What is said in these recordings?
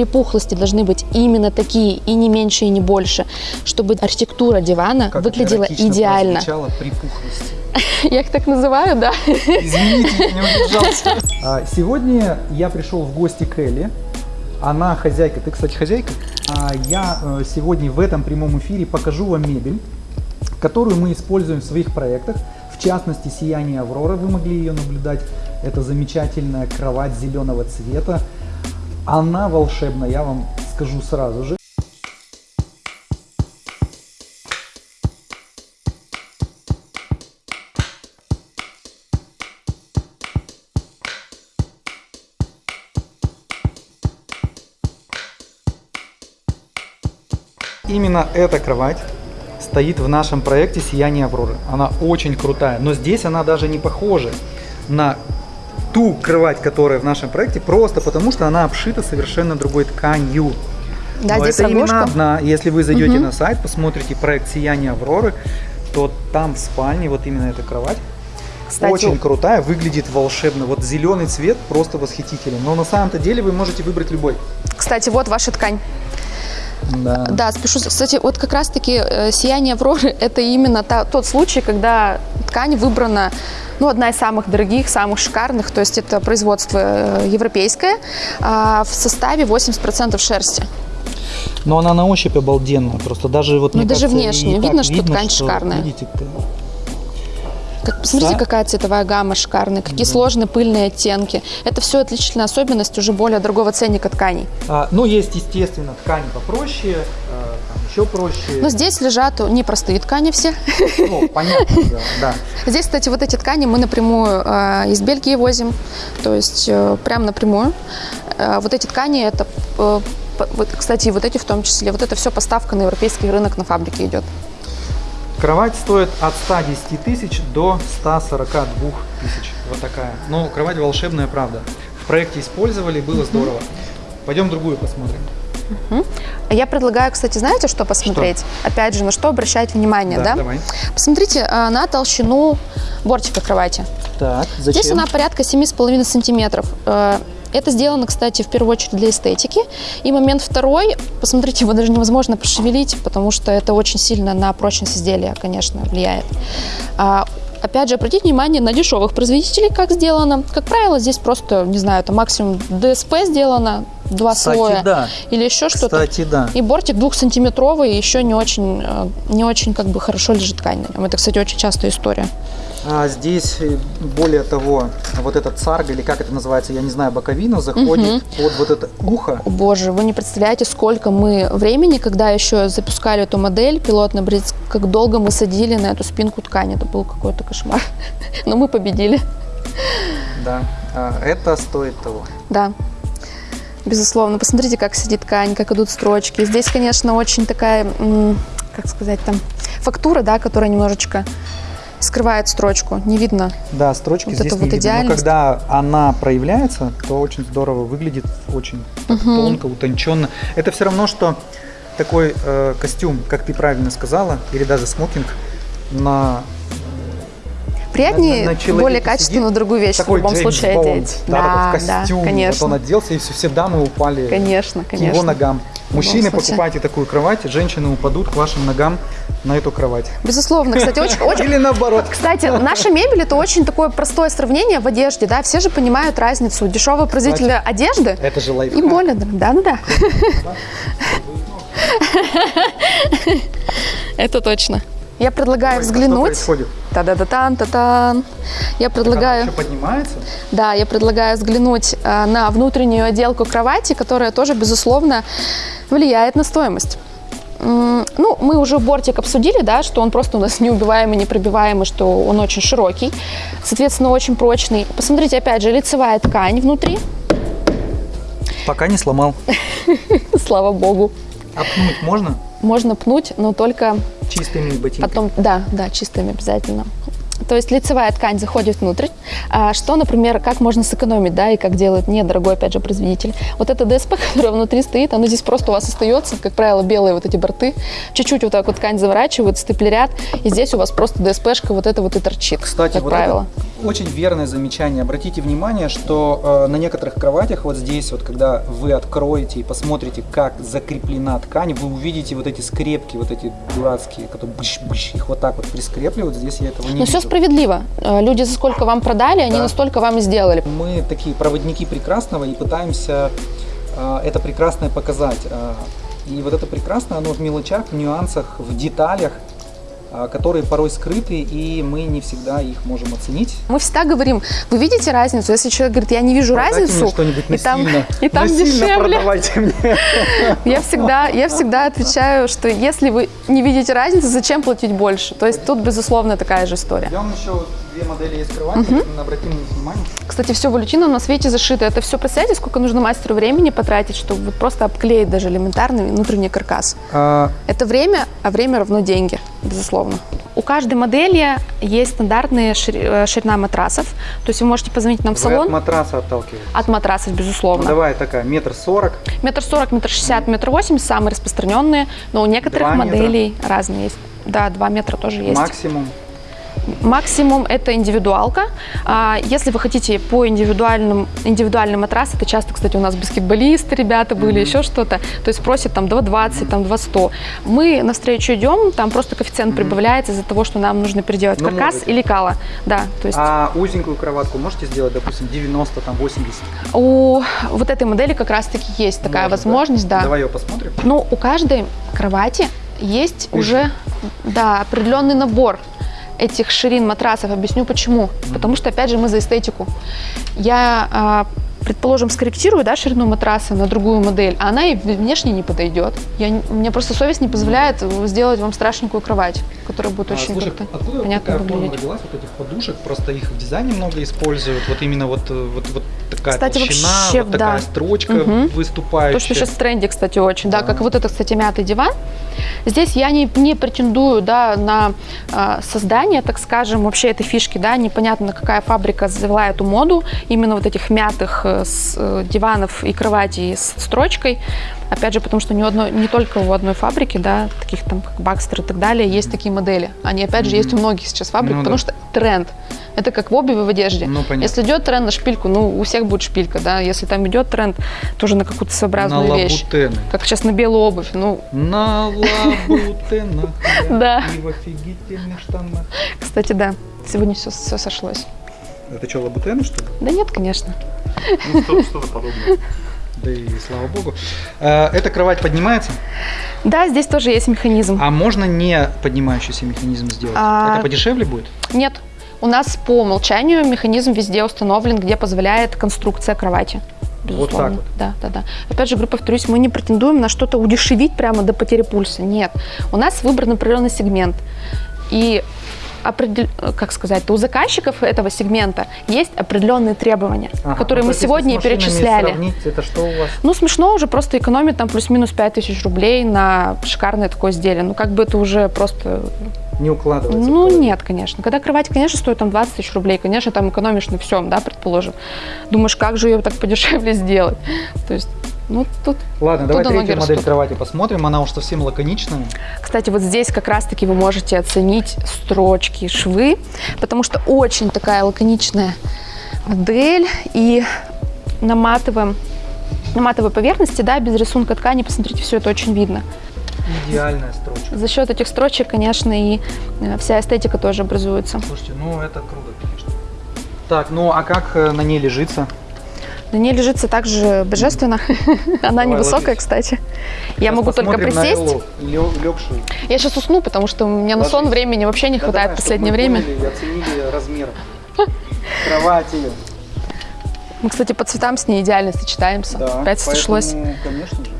припухлости должны быть именно такие, и не меньше, и не больше, чтобы архитектура дивана Как выглядела идеально. припухлости. Я их так называю, да. Извините, не удержался. А, Сегодня я пришел в гости к Элли. Она хозяйка. Ты, кстати, хозяйка. А Я э, сегодня в этом прямом эфире покажу вам мебель, которую мы используем в своих проектах. В частности, «Сияние Авроры», вы могли ее наблюдать. Это замечательная кровать зеленого цвета. Она волшебная, я вам скажу сразу же. Именно эта кровать стоит в нашем проекте «Сияние Авроры». Она очень крутая, но здесь она даже не похожа на ту кровать, которая в нашем проекте, просто потому что она обшита совершенно другой тканью. Да, Но здесь это именно одна. Если вы зайдете Мгм. на сайт, посмотрите проект «Сияние Авроры», то там в спальне вот именно эта кровать. Кстати, Очень крутая, выглядит волшебно. Вот зеленый цвет просто восхитителен. Но на самом-то деле вы можете выбрать любой. Кстати, вот ваша ткань. Да. Да, спешу. Кстати, вот как раз-таки э, сияние Авроры – это именно та- тот случай, когда ткань выбрана, ну, одна из самых дорогих, самых шикарных, то есть это производство э, европейское, а в составе 80% шерсти. Но она на ощупь обалденная. Просто даже вот Ну, даже кажется, внешне так видно, что ткань шикарная. Видите, Как, посмотрите, Да. какая цветовая гамма шикарная, какие сложные пыльные оттенки. Это все отличительная особенность уже более дорогого ценника тканей. А, ну, есть, естественно, ткани попроще, а, там еще проще. Но здесь лежат непростые ткани все. Ну, понятно, да, да. Здесь, кстати, вот эти ткани мы напрямую э, из Бельгии возим, то есть э, прям напрямую. Э, вот эти ткани, это, э, вот, кстати, вот эти в том числе, вот это все поставка на европейский рынок на фабрике идет. Кровать стоит от 110 тысяч до 142 тысяч. Вот такая. Ну, кровать волшебная, правда. В проекте использовали, было здорово. Пойдем другую посмотрим. А Я предлагаю, кстати, знаете, что посмотреть? Опять же, на что обращать внимание, да? давай. Посмотрите э, на толщину бортика кровати. Так, зачем? Здесь она порядка 7,5 сантиметров. Это сделано, кстати, в первую очередь для эстетики. И момент второй, посмотрите, его даже невозможно пошевелить, потому что это очень сильно на прочность изделия, конечно, влияет. А, Опять же, обратите внимание на дешевых производителей, как сделано. Как правило, здесь просто, не знаю, это максимум ДСП сделано, два Кстати, слоя да. или еще что-то. Кстати, да. И бортик двухсантиметровый, еще не очень, э, не очень как бы хорошо лежит ткань на нем. Это, кстати, очень частая история. А здесь, э, более того, вот этот царг, или как это называется, я не знаю, боковина, заходит под вот это ухо. О, Боже, вы не представляете, сколько мы времени, когда еще запускали эту модель пилотный бриз, как долго мы садили на эту спинку ткани. Это был какой-то кошмар. Но мы победили. Да. А, Это стоит того. Да. Безусловно. Посмотрите, как сидит ткань, как идут строчки. Здесь, конечно, очень такая, как сказать, там, фактура, да, которая немножечко скрывает строчку. Не видно. Да, строчки Вот здесь это не вот видно. Но когда она проявляется, то очень здорово выглядит, очень так тонко, утонченно. Это все равно, что такой э, костюм, как ты правильно сказала, или даже смокинг на Приятнее, на- более качественную другую вещь в такой любом Джеймс случае Бонд, одеть. да, такой да, костюм. конечно. Вот он оделся, и все, все дамы упали Конечно, к конечно. его ногам. Мужчины, случае. покупайте такую кровать, женщины упадут к вашим ногам на эту кровать. Безусловно, кстати, очень, очень, Или наоборот. Кстати, наша мебель это очень такое простое сравнение в одежде, да, все же понимают разницу дешевого производителя одежды Это же и более, да, да, да. Это точно. Я предлагаю Ой, а Что взглянуть. происходит? Та-да-да-тан, та-тан. Я Она предлагаю, еще поднимается? да, я предлагаю взглянуть э, на внутреннюю отделку кровати, которая тоже, безусловно, влияет на стоимость. Ну, мы уже бортик обсудили, да, что он просто у нас неубиваемый, непробиваемый, что он очень широкий, соответственно, очень прочный. Посмотрите, опять же, лицевая ткань внутри, Пока не сломал. слава богу. А пнуть можно? Можно пнуть, но только Чистыми ботинками. потом, да, да, чистыми обязательно. То есть лицевая ткань заходит внутрь. А что, например, как можно сэкономить, да, и как делает недорогой, опять же, производитель. Вот это ДСП, которое внутри стоит, оно здесь просто у вас остается, как правило, белые вот эти борты. Чуть-чуть вот так вот ткань заворачивают, степлерят, и здесь у вас просто ДСПшка вот это вот и торчит, Кстати, как вот правило. это очень верное замечание. Обратите внимание, что э, на некоторых кроватях вот здесь вот, когда вы откроете и посмотрите, как закреплена ткань, вы увидите вот эти скрепки, вот эти дурацкие, которые быщ-быщ, их вот так вот прискрепливают. Здесь я этого не Но видел. все справедливо. Э, Люди за сколько вам продали, они Да. настолько вам и сделали. Мы такие проводники прекрасного и пытаемся э, это прекрасное показать. Э, и вот это прекрасное, оно в мелочах, в нюансах, в деталях, которые порой скрыты, и мы не всегда их можем оценить. Мы всегда говорим, вы видите разницу? Если человек говорит, я не вижу Продайте разницу, мне что-нибудь и там, и там Насильно дешевле, продавайте мне. я всегда, я всегда отвечаю, что если вы не видите разницы, зачем платить больше? То есть тут, безусловно, такая же история. Идем еще вот две модели есть кровати, обратим на них внимание. Кстати, все валютином на свете зашито. Это все, представляете, сколько нужно мастеру времени потратить, чтобы вот просто обклеить даже элементарный внутренний каркас. А, Это время, а время равно деньги, безусловно. У каждой модели есть стандартная шири- э, ширина матрасов. То есть вы можете позвонить нам в вы от салон матраса отталкиваетесь. от матрасов, Ну, безусловно. давай такая, метр сорок. Метр сорок, метр шестьдесят, метр восемьдесят самые распространенные, но у некоторых Два метра. моделей разные есть. Да, два метра тоже есть. Максимум. Максимум это индивидуалка. А, Если вы хотите по индивидуальным, индивидуальный матрас, это часто, кстати, у нас баскетболисты, ребята были, еще что-то, то есть просят там 2,20, там 2,100. Мы навстречу идем, там просто коэффициент прибавляется из-за того, что нам нужно переделать Ну, каркас можете. или кала. Да, то есть А узенькую кроватку можете сделать, допустим, 90, там 80? у вот этой модели как раз-таки есть такая Можно, возможность, да. Давай ее посмотрим. Ну, у каждой кровати есть Видишь? уже да, определенный набор этих ширин матрасов. Объясню почему. Потому что, опять же, мы за эстетику. Я, а, предположим, скорректирую да, ширину матраса на другую модель, а она и внешне не подойдет. Я, не- мне просто совесть не позволяет сделать вам страшненькую кровать, которая будет А, очень слушай, как-то откуда понятно такая выглядеть. родилась, вот этих подушек? Просто их в дизайне много используют. Вот именно вот, э, вот, вот такая Кстати, толщина, вообще, вот такая да. строчка Мгм. выступающая. То, что сейчас в тренде, кстати, очень, да, Да. как вот это, кстати, мятый диван. Здесь я не, не претендую, да, на а, создание, так скажем, вообще этой фишки, да, непонятно, какая фабрика завела эту моду, именно вот этих мятых э, с, э, диванов и кроватей с строчкой. Опять же, потому что не, у одной, не только у одной фабрики, да, таких там, как Бакстер и так далее, есть такие модели. Они, опять же, есть у многих сейчас фабрик, Ну потому да. что тренд. Это как в обуви, в одежде. Ну, понятно. Если идет тренд на шпильку, ну, у всех будет шпилька, да. Если там идет тренд тоже на какую-то на своеобразную вещь. лабутены. Как сейчас на белую обувь. Ну, На лабутенах Да. и в офигительных штанах. кстати, да. Сегодня все, все сошлось. Это что, лабутены, что ли? Да нет, конечно. Ну, что- что-то подобное. Да и слава богу. Э, Эта кровать поднимается, Да, здесь тоже есть механизм. а можно не поднимающийся механизм сделать? А- Это подешевле будет? Нет. У нас по умолчанию механизм везде установлен, где позволяет конструкция кровати. Вот Безусловно. так вот. Да, да, да. Опять же, говорю, повторюсь, мы не претендуем на что-то удешевить прямо до потери пульса. Нет. У нас выбран определенный сегмент. И определ- как сказать, у заказчиков этого сегмента есть определенные требования, Ага. которые Ну, мы сегодня и перечисляли. сравнить, это что у вас? Ну, смешно уже просто экономить там плюс-минус 5000 рублей на шикарное такое изделие. Ну, как бы это уже просто... Не укладывается? Ну, нет, конечно. Когда кровать, конечно, стоит там 20 тысяч рублей, конечно, там экономишь на всем, да, предположим. Думаешь, как же ее так подешевле сделать? То есть, ну, тут... Ладно, давай Туда ноги третью модель растут. кровати посмотрим. Она уж совсем лаконичная. Кстати, вот здесь как раз-таки вы можете оценить строчки, швы, потому что очень такая лаконичная модель. И на матовом на матовой поверхности, да, без рисунка ткани, посмотрите, все это очень видно. Идеальная строчка. За счет этих строчек, конечно, и э, вся эстетика тоже образуется. Слушайте, ну это круто, конечно. Так, ну а как э, на ней лежится? На ней лежится также божественно. Она Давай, невысокая, ложись. кстати. Я могу только присесть. Я сейчас усну, потому что у меня на сон времени вообще не Да хватает давай, в последнее время. поняли оценили размер кровати. Мы, кстати, по цветам с ней идеально сочетаемся. Да, Опять сошлось. конечно же.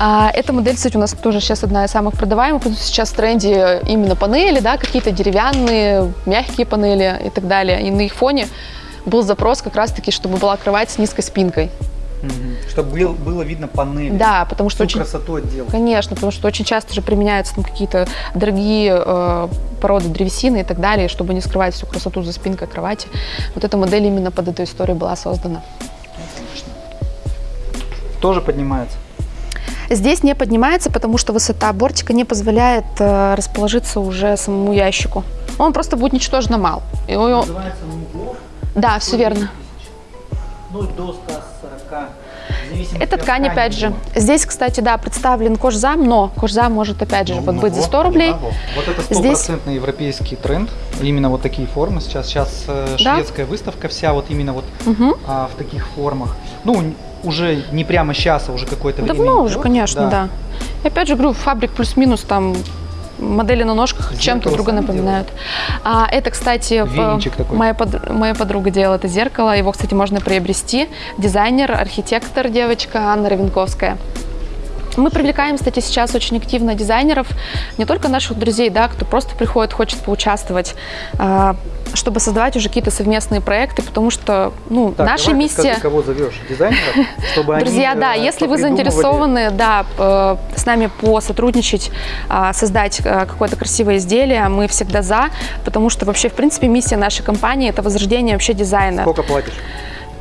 А, эта модель, кстати, у нас тоже сейчас одна из самых продаваемых, сейчас в тренде именно панели, да, какие-то деревянные, мягкие панели и так далее. И на их фоне был запрос как раз-таки, чтобы была кровать с низкой спинкой. Чтобы было видно панель. Да, потому что очень... красоту отдела. Конечно, потому что очень часто же применяются там какие-то дорогие э, породы древесины и так далее, чтобы не скрывать всю красоту за спинкой кровати. Вот эта модель именно под эту историю была создана. Тоже поднимается. Здесь не поднимается, потому что высота бортика не позволяет э, расположиться уже самому ящику. он просто будет ничтожно мал. И у- Называется. Да, все верно. Ну, до 140. в зависимости Это ткань, опять же. Здесь, кстати, да, представлен кожзам, но кожзам может, опять же, Ну, вот ну быть за вот, 100 рублей. да, вот. Вот это Здесь- стопроцентный европейский тренд. Именно вот такие формы сейчас. Сейчас э, Да. шведская выставка вся вот именно вот Мгм. а, в таких формах. Ну, уже не прямо сейчас, а уже какое-то время. Давно уже, конечно, да. И опять же, говорю, фабрик плюс-минус там модели на ножках чем-то друга напоминают. А, это, кстати, моя, под- моя подруга делала это зеркало. Его, кстати, можно приобрести. Дизайнер, архитектор девочка Анна Равенковская. Мы привлекаем, кстати, сейчас очень активно дизайнеров, не только наших друзей, да, кто просто приходит, хочет поучаствовать, а, чтобы создавать уже какие-то совместные проекты, потому что, ну, Так, наша давай миссия... скажи, кого зовешь? Дизайнеров? Чтобы они, Друзья, да, э, если вы заинтересованы, да, э, с нами посотрудничать, а, создать э, какое-то красивое изделие, мы всегда за, потому что вообще, в принципе, миссия нашей компании – это возрождение вообще дизайна. Сколько платишь?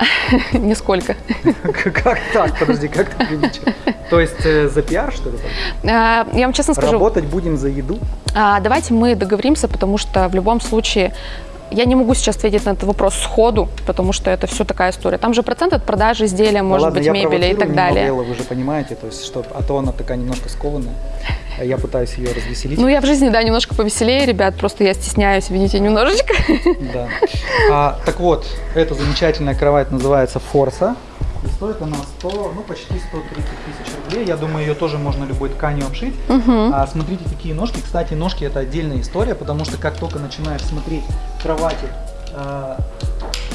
Нисколько. Как так? Подожди, как ты привлечешь? То есть э, за пиар, что ли? А, Я вам честно скажу, Работать будем за еду? а, давайте мы договоримся, потому что в любом случае я не могу сейчас ответить на этот вопрос сходу, потому что это все такая история. Там же процент от продажи изделия, Да может ладно, быть, мебели и так далее. Эллу, вы же понимаете, то есть, что, а то она такая немножко скованная. А Я пытаюсь ее развеселить. Ну, я в жизни, да, немножко повеселее, ребят, просто я стесняюсь, видите, немножечко. Да. А, так вот, эта замечательная кровать называется Форса. И стоит она 100, ну почти 130 тысяч рублей. Я думаю, ее тоже можно любой тканью обшить. А, смотрите, какие ножки. Кстати, ножки это отдельная история, потому что как только начинаешь смотреть кровати а,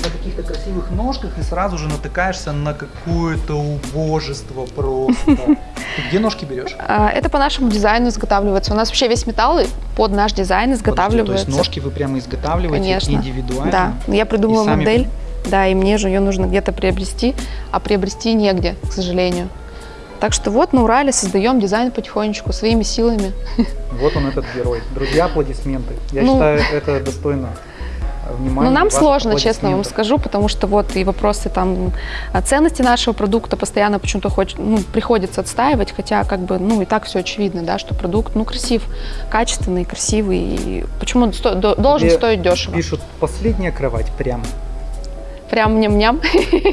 на каких-то красивых ножках и сразу же натыкаешься на какое-то убожество просто. Ты где ножки берешь? А, Это по нашему дизайну изготавливается. У нас вообще весь металл под наш дизайн Подожди, изготавливается. то есть ножки вы прямо изготавливаете Конечно. индивидуально? Да, я придумала модель, да, и мне же ее нужно где-то приобрести, а приобрести негде, к сожалению. Так что вот на Урале создаем дизайн потихонечку, своими силами. Вот он этот герой. Друзья, аплодисменты. Я Ну. считаю, это достойно внимания. Но нам сложно, честно вам скажу, потому что вот и вопросы там а, ценности нашего продукта постоянно почему-то хочет, ну, приходится отстаивать, хотя как бы, ну, и так все очевидно, да, что продукт, ну, красив, качественный, красивый, и почему он сто- до- должен Тебе стоить дешево. Пишут, последняя кровать, прям. Прям ням-ням.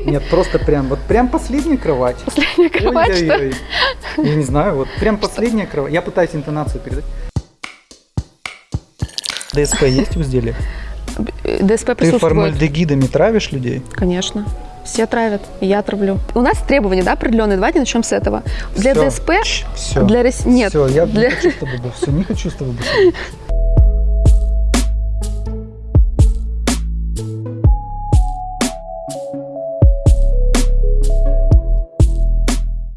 Нет, просто прям, вот прям последняя кровать. Последняя кровать, что? Ой-ой-ой. Я не знаю, вот прям последняя кровать. Я пытаюсь интонацию передать. ДСП есть в изделии? ДСП Ты присутствует. формальдегидами травишь людей? Конечно. Все травят, и я травлю. У нас требования, да, определенные. Давайте начнем с этого. Для Всё. ДСП, Все. для нет, Все, я для- не хочу с тобой, все, не хочу с тобой больше.